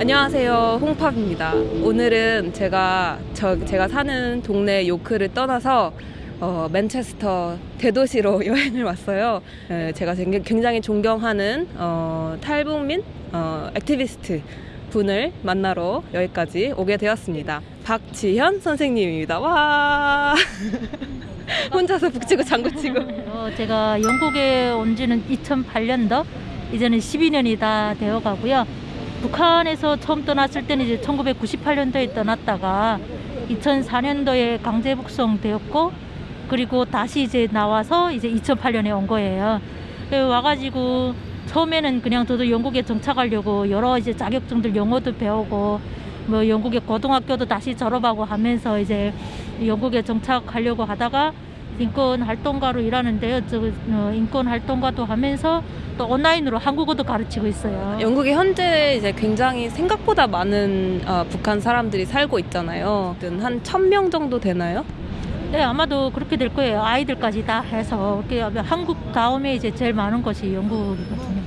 안녕하세요. 홍팝입니다. 오늘은 제가 저, 제가 사는 동네 요크를 떠나서 어, 맨체스터 대도시로 여행을 왔어요. 에, 제가 굉장히 존경하는 어, 탈북민 어, activist 분을 만나러 여기까지 오게 되었습니다. 박지현 선생님입니다. 와! 혼자서 북치고 장구치고. 어, 제가 영국에 온 지는 2008년도 이제는 12년이 다 되어 가고요 북한에서 처음 떠났을 때는 이제 1998년도에 떠났다가 2004년도에 강제 북송되었고 그리고 다시 이제 나와서 이제 2008년에 온 거예요. 와가지고 처음에는 그냥 저도 영국에 정착하려고 여러 이제 자격증들 영어도 배우고 뭐 영국의 고등학교도 다시 졸업하고 하면서 이제 영국에 정착하려고 하다가 인권 활동가로 일하는데요. 저 어, 인권 활동가도 하면서 또 온라인으로 한국어도 가르치고 있어요. 영국에 현재 이제 굉장히 생각보다 많은 어, 북한 사람들이 살고 있잖아요. 한 천 명 정도 되나요? 네, 아마도 그렇게 될 거예요. 아이들까지 다 해서 한국 다음에 이제 제일 많은 것이 영국이거든요.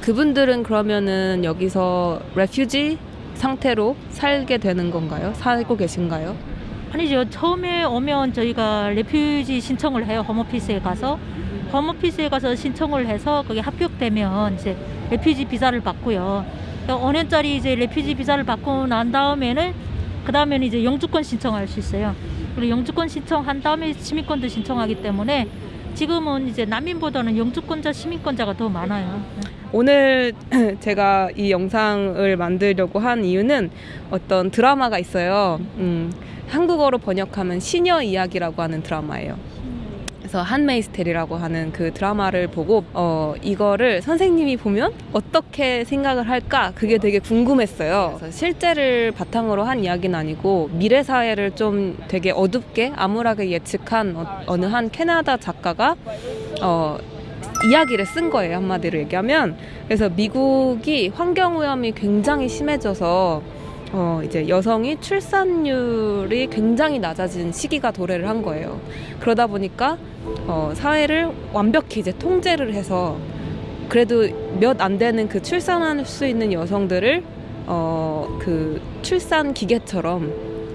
그분들은 그러면은 여기서 레퓨지 상태로 살게 되는 건가요? 살고 계신가요? 아니죠. 처음에 오면 저희가 레퓨지 신청을 해요. 홈오피스에 가서. 홈오피스에 가서 신청을 해서 거기 합격되면 이제 레퓨지 비자를 받고요. 5년짜리 이제 레퓨지 비자를 받고 난 다음에는 그 다음에는 이제 영주권 신청할 수 있어요. 그리고 영주권 신청한 다음에 시민권도 신청하기 때문에 지금은 이제 난민보다는 영주권자 시민권자가 더 많아요. 오늘 제가 이 영상을 만들려고 한 이유는 어떤 드라마가 있어요. 음, 한국어로 번역하면 시녀 이야기라고 하는 드라마예요. 그래서 한메이스텔이라고 하는 그 드라마를 보고 어 이거를 선생님이 보면 어떻게 생각을 할까 그게 되게 궁금했어요. 그래서 실제를 바탕으로 한 이야기는 아니고 미래 사회를 좀 되게 어둡게 암울하게 예측한 어, 어느 한 캐나다 작가가 어 이야기를 쓴 거예요 한마디로 얘기하면 그래서 미국이 환경 오염이 굉장히 심해져서 어, 이제 여성이 출산율이 굉장히 낮아진 시기가 도래를 한 거예요. 그러다 보니까 어, 사회를 완벽히 이제 통제를 해서 그래도 몇 안 되는 그 출산할 수 있는 여성들을 어, 그 출산 기계처럼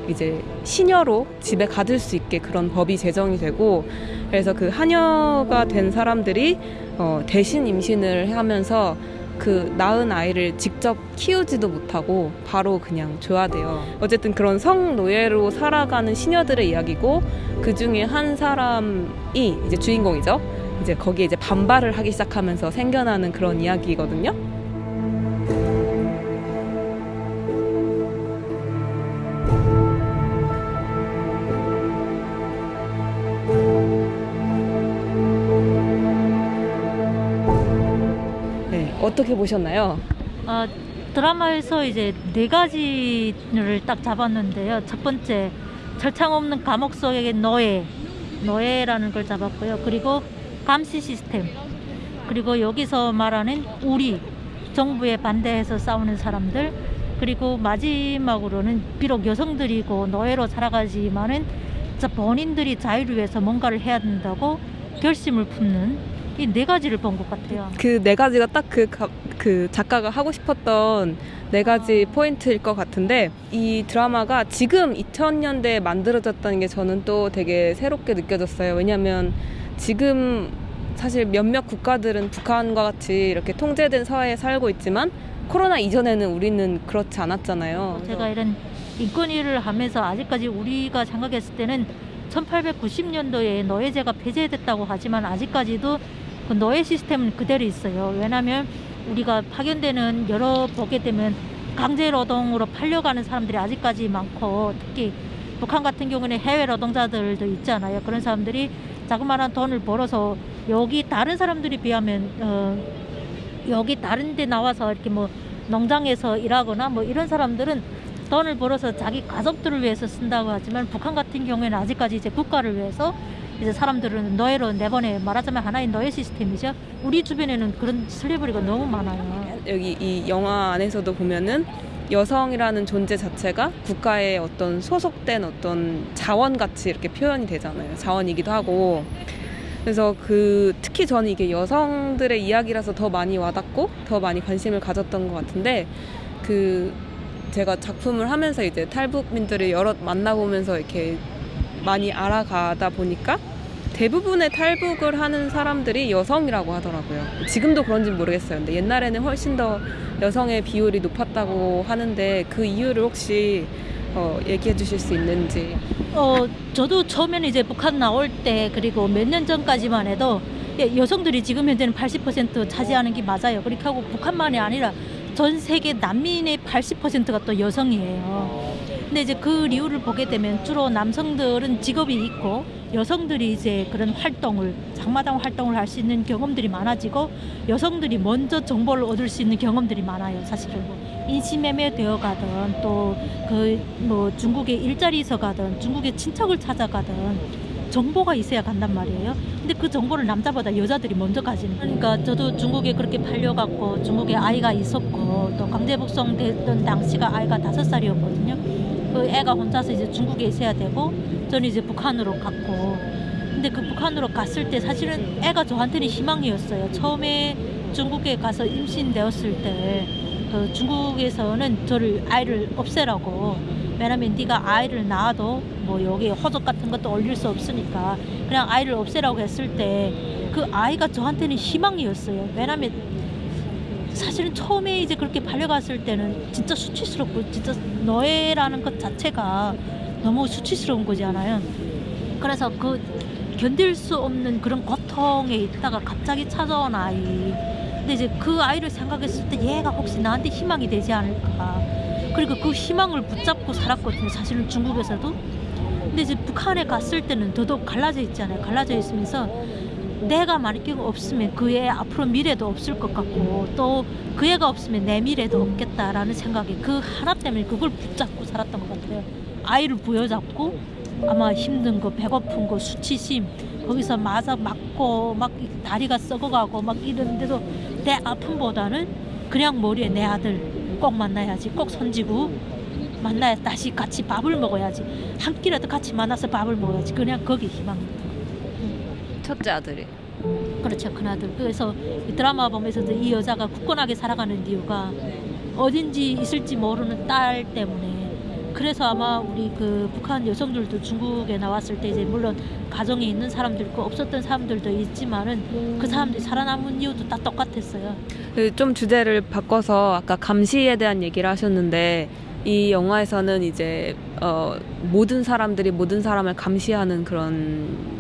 이제 시녀로 집에 가둘 수 있게 그런 법이 제정이 되고 그래서 그 하녀가 된 사람들이 어, 대신 임신을 하면서 그 낳은 아이를 직접 키우지도 못하고 바로 그냥 줘야 돼요. 어쨌든 그런 성노예로 살아가는 시녀들의 이야기고 그 중에 한 사람이 이제 주인공이죠. 이제 거기에 이제 반발을 하기 시작하면서 생겨나는 그런 이야기거든요. 어떻게 보셨나요? 아, 드라마에서 이제 네 가지를 딱 잡았는데요. 첫 번째 절창 없는 감옥 속의 노예, 노예라는 걸 잡았고요. 그리고 감시 시스템, 그리고 여기서 말하는 우리 정부에 반대해서 싸우는 사람들, 그리고 마지막으로는 비록 여성들이고 노예로 살아가지만은 본인들이 자유를 위해서 뭔가를 해야 된다고 결심을 품는 이 네 가지를 본 것 같아요. 그 네 가지가 딱그 그 작가가 하고 싶었던 네 가지 포인트일 것 같은데 이 드라마가 지금 2000년대에 만들어졌다는 게 저는 또 되게 새롭게 느껴졌어요. 왜냐하면 지금 사실 몇몇 국가들은 북한과 같이 이렇게 통제된 사회에 살고 있지만 코로나 이전에는 우리는 그렇지 않았잖아요. 제가 이런 인권 일을 하면서 아직까지 우리가 생각했을 때는 1890년도에 노예제가 폐지됐다고 하지만 아직까지도 그 노예 시스템은 그대로 있어요. 왜냐하면 우리가 파견되는 여러 보게 되면 강제 노동으로 팔려가는 사람들이 아직까지 많고 특히 북한 같은 경우는 해외 노동자들도 있잖아요. 그런 사람들이 자그마한 돈을 벌어서 여기 다른 사람들이 비하면 어, 여기 다른 데 나와서 이렇게 뭐 농장에서 일하거나 뭐 이런 사람들은 돈을 벌어서 자기 가족들을 위해서 쓴다고 하지만 북한 같은 경우에는 아직까지 이제 국가를 위해서 이제 사람들은 노예로 내보내 말하자면 하나의 노예 시스템이죠. 우리 주변에는 그런 슬리브리가 너무 많아요. 여기 이 영화 안에서도 보면은 여성이라는 존재 자체가 국가의 어떤 소속된 어떤 자원 같이 이렇게 표현이 되잖아요. 자원이기도 하고. 그래서 그 특히 저는 이게 여성들의 이야기라서 더 많이 와닿고 더 많이 관심을 가졌던 것 같은데 그 제가 작품을 하면서 이제 탈북민들을 여러 만나보면서 이렇게 많이 알아가다 보니까 대부분의 탈북을 하는 사람들이 여성이라고 하더라고요. 지금도 그런지는 모르겠어요. 근데 옛날에는 훨씬 더 여성의 비율이 높았다고 하는데 그 이유를 혹시 어, 얘기해 주실 수 있는지. 어, 저도 처음에는 이제 북한 나올 때 그리고 몇 년 전까지만 해도 예, 여성들이 지금 현재는 80% 차지하는 게 맞아요. 그렇게 하고 북한만이 아니라 전 세계 난민의 80%가 또 여성이에요. 근데 이제 그 이유를 보게 되면 주로 남성들은 직업이 있고 여성들이 이제 그런 활동을 장마당 활동을 할 수 있는 경험들이 많아지고 여성들이 먼저 정보를 얻을 수 있는 경험들이 많아요. 사실은 뭐 인신매매 되어 가든 또 그 뭐 중국에 일자리에서 가든 중국에 친척을 찾아가든 정보가 있어야 간단 말이에요. 근데 그 정보를 남자보다 여자들이 먼저 가지는. 그러니까 저도 중국에 그렇게 팔려갔고 중국에 아이가 있었고 또 강제 북송됐던 당시가 아이가 다섯 살이었거든요. 그 애가 혼자서 이제 중국에 있어야 되고 저는 이제 북한으로 갔고 근데 그 북한으로 갔을 때 사실은 애가 저한테는 희망이었어요. 처음에 중국에 가서 임신되었을 때 그 중국에서는 저를 아이를 없애라고 왜냐면 네가 아이를 낳아도 뭐 여기 허적 같은 것도 올릴 수 없으니까 그냥 아이를 없애라고 했을 때 그 아이가 저한테는 희망이었어요. 왜냐면 사실은 처음에 이제 그렇게 팔려갔을 때는 진짜 수치스럽고 진짜 너애라는 것 자체가 너무 수치스러운 거잖아요. 그래서 그 견딜 수 없는 그런 고통에 있다가 갑자기 찾아온 아이. 근데 이제 그 아이를 생각했을 때 얘가 혹시 나한테 희망이 되지 않을까. 그리고 그 희망을 붙잡고 살았거든요. 사실은 중국에서도. 근데 이제 북한에 갔을 때는 더더욱 갈라져 있잖아요. 갈라져 있으면서 내가 만약에 없으면 그애 앞으로 미래도 없을 것 같고 또 그 애가 없으면 내 미래도 없겠다라는 생각에 그 하나 때문에 그걸 붙잡고 살았던 것 같아요. 아이를 부여잡고 아마 힘든 거, 배고픈 거, 수치심 거기서 맞아 맞고 막 다리가 썩어가고 막 이런데도 내 아픔보다는 그냥 머리에 내 아들 꼭 만나야지, 꼭 손지고 만나야 다시 같이 밥을 먹어야지 한 끼라도 같이 만나서 밥을 먹어야지 그냥 거기 희망. 첫째 아들이. 그렇죠 큰아들 그래서 이 드라마 보면서도 이 여자가 굳건하게 살아가는 이유가 어딘지 있을지 모르는 딸 때문에 그래서 아마 우리 그 북한 여성들도 중국에 나왔을 때 이제 물론 가정에 있는 사람도 있고 없었던 사람들도 있지만은 그 사람들이 살아남은 이유도 다 똑같았어요. 그좀 주제를 바꿔서 아까 감시에 대한 얘기를 하셨는데 이 영화에서는 이제 어, 모든 사람들이 모든 사람을 감시하는 그런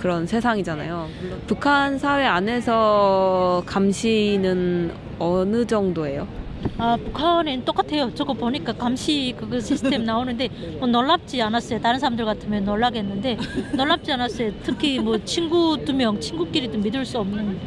그런 세상이잖아요. 북한 사회 안에서 감시는 어느 정도예요? 아 북한엔 똑같아요. 저거 보니까 감시 그거 시스템 나오는데 뭐 놀랍지 않았어요. 다른 사람들 같으면 놀라겠는데 놀랍지 않았어요. 특히 뭐 친구 두 명 친구끼리도 믿을 수 없는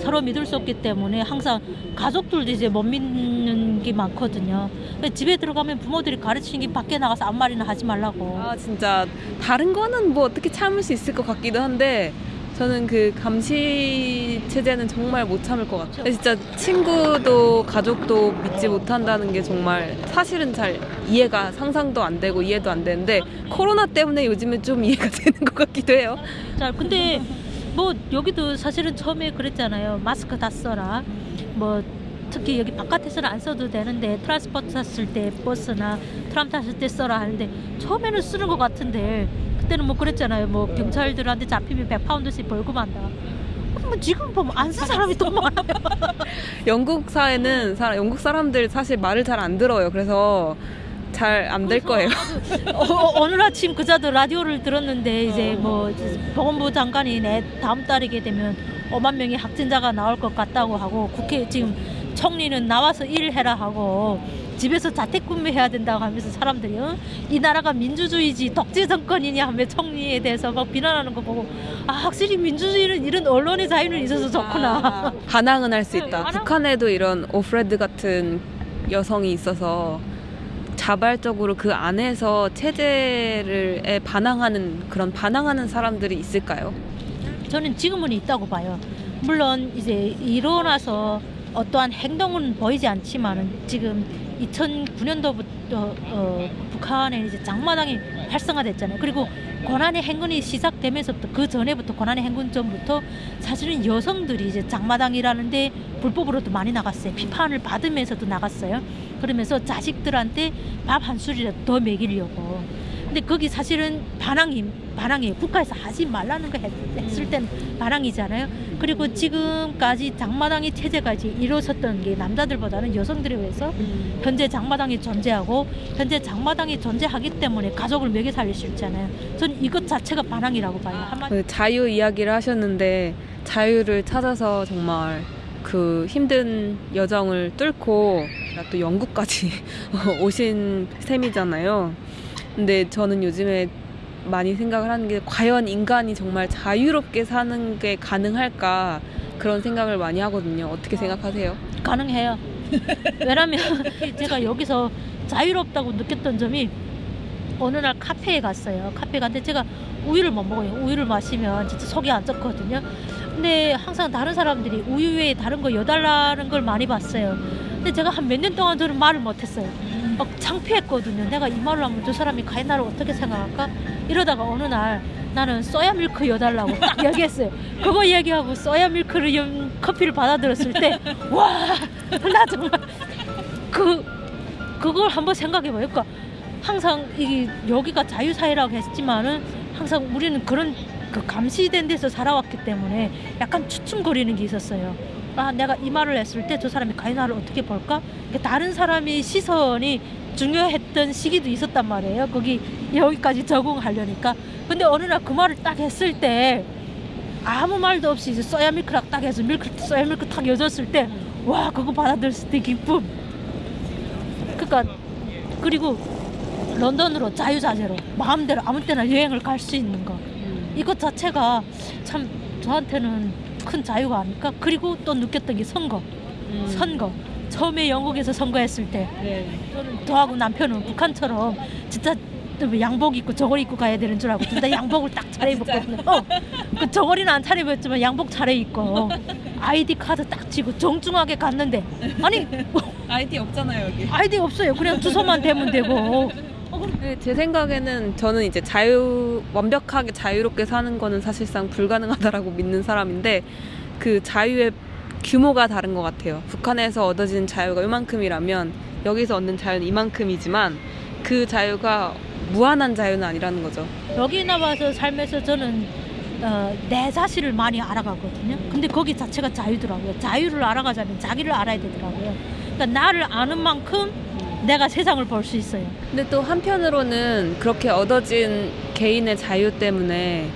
서로 믿을 수 없기 때문에 항상 가족들도 이제 못 믿는 게 많거든요. 집에 들어가면 부모들이 가르치는 게 밖에 나가서 아무 말이나 하지 말라고. 아 진짜 다른 거는 뭐 어떻게 참을 수 있을 것 같기도 한데 저는 그 감시 체제는 정말 못 참을 것 같아요. 진짜 친구도 가족도 믿지 못한다는 게 정말 사실은 잘 이해가 상상도 안 되고 이해도 안 되는데 코로나 때문에 요즘은 좀 이해가 되는 것 같기도 해요. 자, 근데 뭐 여기도 사실은 처음에 그랬잖아요. 마스크 다 써라. 뭐 특히 여기 바깥에서는 안 써도 되는데 transport 탔을 때 버스나 tram 탔을 때 써라 하는데 처음에는 쓰는 것 같은데 그때는 뭐 그랬잖아요. 뭐 경찰들한테 잡히면 100파운드씩 벌금한다. 뭐 지금 보면 안 쓴 사람이 더 많아요. 영국 사회는 사- 영국 사람들 사실 말을 잘 안 들어요. 그래서 잘 안 될 거예요. 어, 오늘 아침 그자도 라디오를 들었는데 이제 뭐 보건부 장관이 내 다음 달이게 되면 5만 명의 확진자가 나올 것 같다고 하고 국회 지금 총리는 나와서 일을 해라 하고 집에서 자택근무해야 된다고 하면서 사람들이 어? 이 나라가 민주주의지 독재 정권이냐 하며 총리에 대해서 막 비난하는 거 보고 아 확실히 민주주의는 이런 언론의 자유는 있어서 좋구나. 아, 반항은 할 수 있다. 네, 반항- 북한에도 이런 오프레드 같은 여성이 있어서 자발적으로 그 안에서 체제를에 반항하는 그런 반항하는 사람들이 있을까요? 저는 지금은 있다고 봐요. 물론 이제 일어나서 어떠한 행동은 보이지 않지만은 지금 2009년도부터 어, 북한에 이제 장마당이 활성화됐잖아요. 그리고 고난의 행군이 시작되면서부터 그 전에부터 고난의 행군 전부터 사실은 여성들이 이제 장마당이라는데 불법으로도 많이 나갔어요. 비판을 받으면서도 나갔어요. 그러면서 자식들한테 밥 한 술이라도 더 먹이려고. 근데 거기 사실은 반항이 반항이에요. 국가에서 하지 말라는 거 했, 했을 때는 반항이잖아요. 그리고 지금까지 장마당이 이제 이루어졌던 게 남자들보다는 여성들에 의해서 현재 장마당이 존재하고 현재 장마당이 존재하기 때문에 가족을 먹여 살릴 수 있잖아요. 저는 이것 자체가 반항이라고 봐요. 한마디 그 자유 이야기를 하셨는데 자유를 찾아서 정말 그 힘든 여정을 뚫고 또 영국까지 오신 셈이잖아요. 근데 저는 요즘에 많이 생각을 하는 게 과연 인간이 정말 자유롭게 사는 게 가능할까 그런 생각을 많이 하거든요. 어떻게 생각하세요? 가능해요. 왜냐면 제가 여기서 자유롭다고 느꼈던 점이 어느 날 카페에 갔어요. 카페 갔는데 제가 우유를 못 먹어요. 우유를 마시면 진짜 속이 안 좋거든요. 근데 항상 다른 사람들이 우유 외에 다른 거 여달라는 걸 많이 봤어요. 근데 제가 한 몇 년 동안 저는 말을 못했어요. 막 창피했거든요. 내가 이 말을 하면 저 사람이 과연 나를 어떻게 생각할까? 이러다가 어느 날 나는 소야 밀크 여달라고 딱 얘기했어요. 그거 얘기하고 소야 밀크를 연 커피를 받아들였을 때 와 나 정말 그 그걸 한번 생각해봐요. 그러니까 항상 이 여기가 자유사회라고 했지만은 항상 우리는 그런 그 감시된 데서 살아왔기 때문에 약간 추춤거리는 게 있었어요. 아 내가 이 말을 했을 때 저 사람이 과연 나를 어떻게 볼까? 그러니까 다른 사람의 시선이 중요했던 시기도 있었단 말이에요. 거기 여기까지 적응하려니까. 근데 어느 날 그 말을 딱 했을 때 아무 말도 없이 이제 소야 밀크랑 딱 해서 밀크 소야 밀크 탁 여줬을 때 와 그거 받아들였을 때 기쁨. 그러니까 그리고 런던으로 자유자재로 마음대로 아무 때나 여행을 갈 수 있는 거 이것 자체가 참 저한테는 큰 자유가 아닐까 그리고 또 느꼈던 게 선거 선거 처음에 영국에서 선거했을 때 네. 저는 저하고 남편은 북한처럼 진짜 또 양복 입고 저고리 입고 가야 되는 줄 알고 진짜 양복을 딱 차려입었거든요. 어, 그 저고리는 안 차려입었지만 양복 차려입고 아이디 카드 딱 쥐고 정중하게 갔는데 아니 아이디 없잖아요 여기. 아이디 없어요. 그냥 주소만 대면 되고 네, 제 생각에는 저는 이제 자유 완벽하게 자유롭게 사는 거는 사실상 불가능하다라고 믿는 사람인데 그 자유의 규모가 다른 것 같아요. 북한에서 얻어지는 자유가 이만큼이라면 여기서 얻는 자유는 이만큼이지만 그 자유가 무한한 자유는 아니라는 거죠. 여기 나와서 삶에서 저는 어, 내 자신을 많이 알아가거든요. 근데 거기 자체가 자유더라고요. 자유를 알아가자면 자기를 알아야 되더라고요. 그러니까 나를 아는 만큼 내가 세상을 볼 수 있어요. 근데 또 한편으로는 그렇게 얻어진 개인의 자유 때문에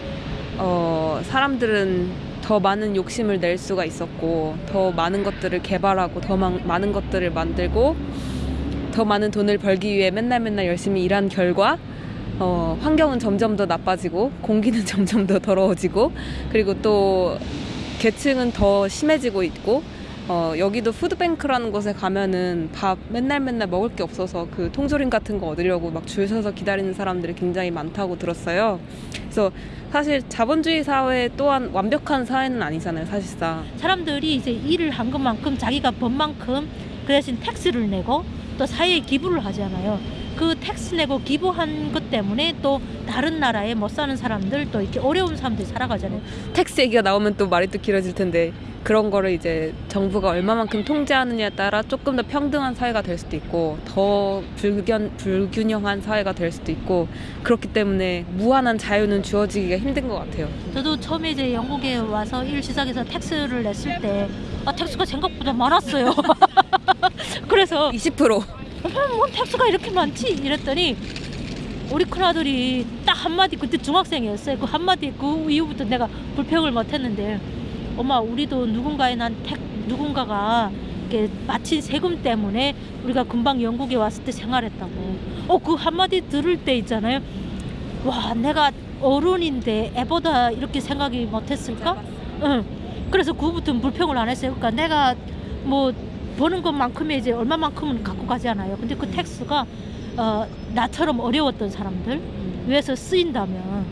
어, 사람들은 더 많은 욕심을 낼 수가 있었고 더 많은 것들을 개발하고 더 많- 많은 것들을 만들고 더 많은 돈을 벌기 위해 맨날 맨날 열심히 일한 결과 어, 환경은 점점 더 나빠지고 공기는 점점 더 더러워지고 그리고 또 계층은 더 심해지고 있고 어, 여기도 푸드뱅크라는 곳에 가면은 밥 맨날 맨날 먹을 게 없어서 그 통조림 같은 거 얻으려고 막 줄 서서 기다리는 사람들이 굉장히 많다고 들었어요. 그래서 사실 자본주의 사회 또한 완벽한 사회는 아니잖아요, 사실상. 사람들이 이제 일을 한 것만큼 자기가 번 만큼 그 대신 tax를 내고 또 사회에 기부를 하잖아요. 그 tax 내고 기부한 것 때문에 또 다른 나라에 못 사는 사람들 또 이렇게 어려운 사람들이 살아가잖아요. tax 얘기가 나오면 또 말이 또 길어질 텐데 그런 거를 이제 정부가 얼마만큼 통제하느냐에 따라 조금 더 평등한 사회가 될 수도 있고 더 불균, 불균형한 사회가 될 수도 있고 그렇기 때문에 무한한 자유는 주어지기가 힘든 것 같아요. 저도 처음에 이제 영국에 와서 일 시작해서 tax를 냈을 때 아, tax가 생각보다 많았어요. 그래서 20% 뭐 텍스가 이렇게 많지? 이랬더니 우리 큰아들이 딱 한마디 그때 중학생이었어요. 그 한마디 그 이후부터 내가 불평을 못했는데 엄마 우리도 누군가에 난 택, 누군가가 이렇게 마친 세금 때문에 우리가 금방 영국에 왔을 때 생활했다고. 어 그 한마디 들을 때 있잖아요. 와 내가 어른인데 애보다 이렇게 생각이 못했을까? 응. 그래서 그부터 불평을 안 했어요. 그러니까 내가 뭐 버는 것만큼의 이제 얼마만큼은 갖고 가잖아요. 근데 그 텍스가 어, 나처럼 어려웠던 사람들 위해서 쓰인다면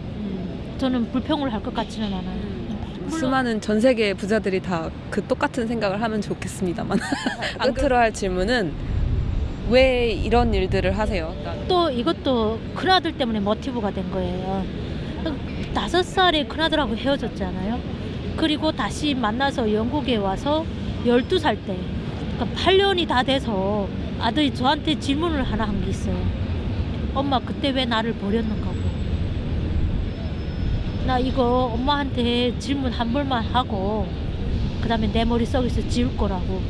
저는 불평을 할 것 같지는 않아요. 수많은 전 세계 부자들이 다 그 똑같은 생각을 하면 좋겠습니다만 끝으로 할 질문은 왜 이런 일들을 하세요? 또 이것도 큰아들 때문에 모티브가 된 거예요. 다섯 살에 큰아들하고 헤어졌잖아요. 그리고 다시 만나서 영국에 와서 12살 때, 그러니까 8년이 다 돼서 아들이 저한테 질문을 하나 한 게 있어요. 엄마, 그때 왜 나를 버렸는가고. 나 이거 엄마한테 질문 한 번만 하고, 그 다음에 내 머릿속에서 지울 거라고.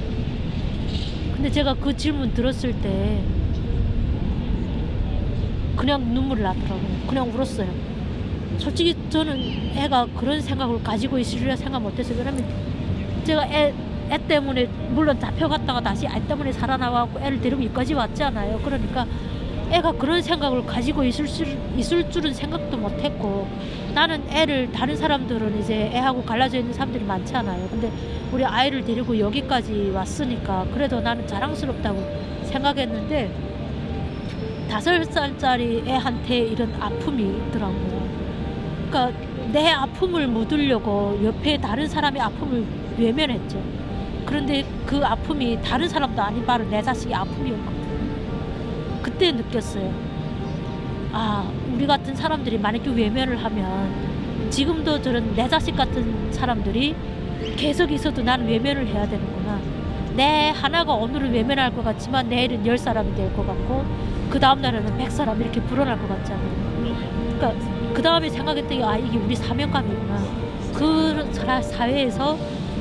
근데 제가 그 질문 들었을 때, 그냥 눈물이 나더라고요. 그냥 울었어요. 솔직히 저는 애가 그런 생각을 가지고 있으리라 생각 못했어요. 왜냐면 제가 애, 애 때문에 물론 잡혀갔다가 다시 애 때문에 살아나와고 애를 데리고 여기까지 왔잖아요. 그러니까 애가 그런 생각을 가지고 있을, 수, 있을 줄은 생각도 못했고 나는 애를 다른 사람들은 이제 애하고 갈라져 있는 사람들이 많잖아요. 근데 우리 아이를 데리고 여기까지 왔으니까 그래도 나는 자랑스럽다고 생각했는데 다섯 살짜리 애한테 이런 아픔이 있더라고요. 그러니까 내 아픔을 묻으려고 옆에 다른 사람의 아픔을 외면했죠. 그런데 그 아픔이 다른 사람도 아닌 바로 내 자식의 아픔이었거든요. 그때 느꼈어요. 아, 우리 같은 사람들이 만약에 외면을 하면 지금도 저런 내 자식 같은 사람들이 계속 있어도 나는 외면을 해야 되는구나. 내 하나가 오늘은 외면할 것 같지만 내일은 열 사람이 될 것 같고 그 다음 날에는 백 사람 이렇게 불어날 것 같잖아요. 그러니까 그 다음에 생각했던 게아 이게 우리 사명감이구나. 그 사- 사회에서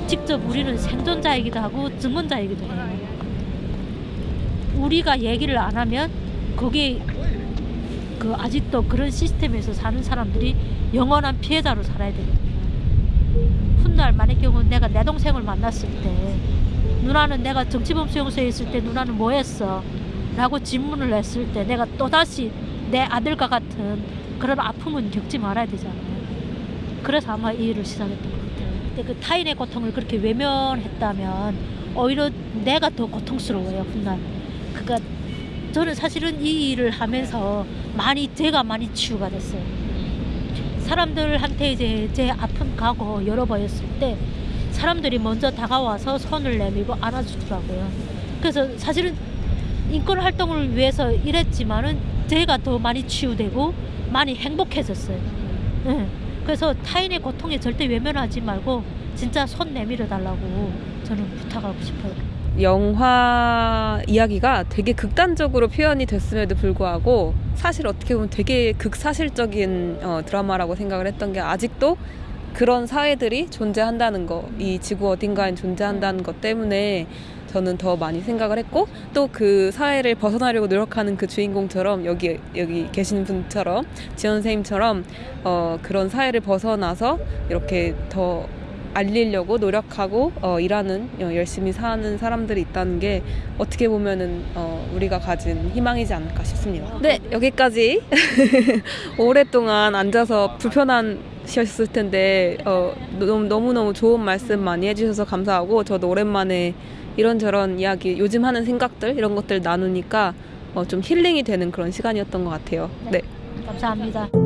직접 우리는 생존자이기도 하고 증언자이기도 해요. 우리가 얘기를 안 하면 거기 그 아직도 그런 시스템에서 사는 사람들이 영원한 피해자로 살아야 되거든요. 훗날 만약 경우 내가 내 동생을 만났을 때 누나는 내가 정치범 수용소에 있을 때 누나는 뭐 했어? 라고 질문을 했을 때 내가 또다시 내 아들과 같은 그런 아픔은 겪지 말아야 되잖아요. 그래서 아마 이 일을 시작했던 것 같아요. 근데 그 타인의 고통을 그렇게 외면했다면 오히려 내가 더 고통스러워요, 훗날. 그러니까 저는 사실은 이 일을 하면서 많이 제가 많이 치유가 됐어요. 사람들한테 이제 제 아픈 과거 열어보였을 때 사람들이 먼저 다가와서 손을 내밀고 안아주더라고요. 그래서 사실은 인권 활동을 위해서 일했지만은 제가 더 많이 치유되고 많이 행복해졌어요. 네. 그래서 타인의 고통에 절대 외면하지 말고 진짜 손 내밀어 달라고 저는 부탁하고 싶어요. 영화 이야기가 되게 극단적으로 표현이 됐음에도 불구하고 사실 어떻게 보면 되게 극사실적인 어, 드라마라고 생각을 했던 게 아직도 그런 사회들이 존재한다는 거, 이 지구 어딘가에 존재한다는 것 때문에 저는 더 많이 생각을 했고 또 그 사회를 벗어나려고 노력하는 그 주인공처럼 여기 여기 계신 분처럼 지원 선생님처럼 어, 그런 사회를 벗어나서 이렇게 더 알리려고 노력하고 어, 일하는 어, 열심히 사는 사람들이 있다는 게 어떻게 보면은 어, 우리가 가진 희망이지 않을까 싶습니다. 네 여기까지 오랫동안 앉아서 불편하셨을 텐데 어, 너무 너무 좋은 말씀 많이 해주셔서 감사하고 저도 오랜만에 이런저런 이야기 요즘 하는 생각들 이런 것들 나누니까 어, 좀 힐링이 되는 그런 시간이었던 것 같아요. 네. 감사합니다.